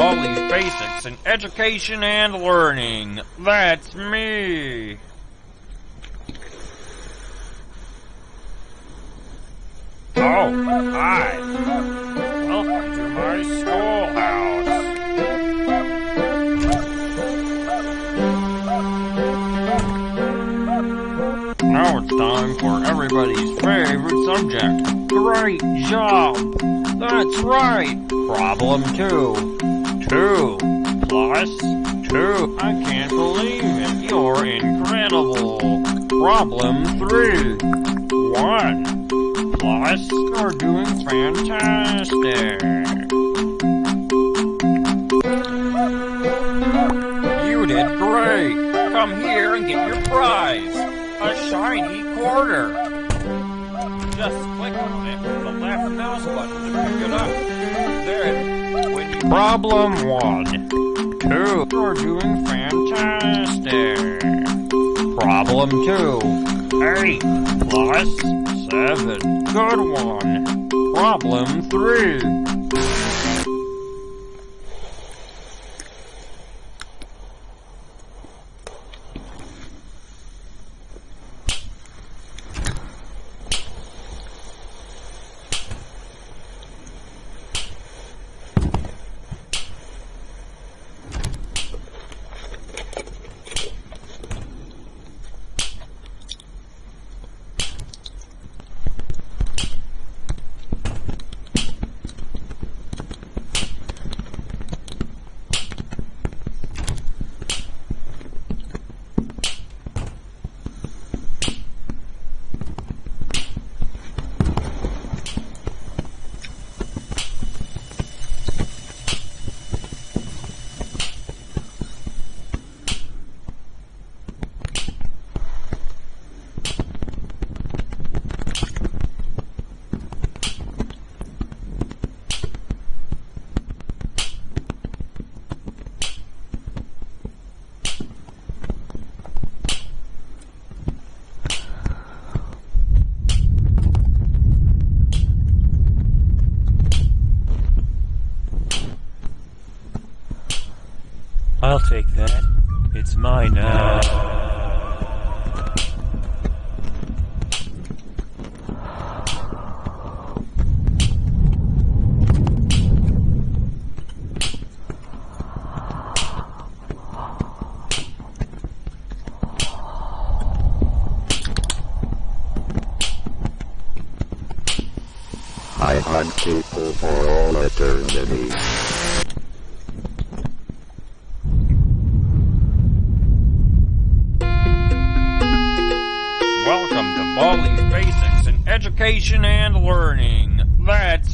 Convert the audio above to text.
Baldi's Basics in Education and Learning. That's me. Oh, hi. Welcome to my schoolhouse. Now it's time for everybody's favorite subject. Great job! That's right! Problem two. Two plus two. I can't believe it. You're incredible. Problem three. One plus. You're doing fantastic. You did great. Come here and get your prize. A shiny quarter. Just click on it with the left mouse button to pick it up. Problem one. Two. You're doing fantastic. Problem two. Eight plus seven. Good one. Problem three. I'll take that. It's mine now. I hunt people for all eternity. Welcome these Basics in Education and Learning. That's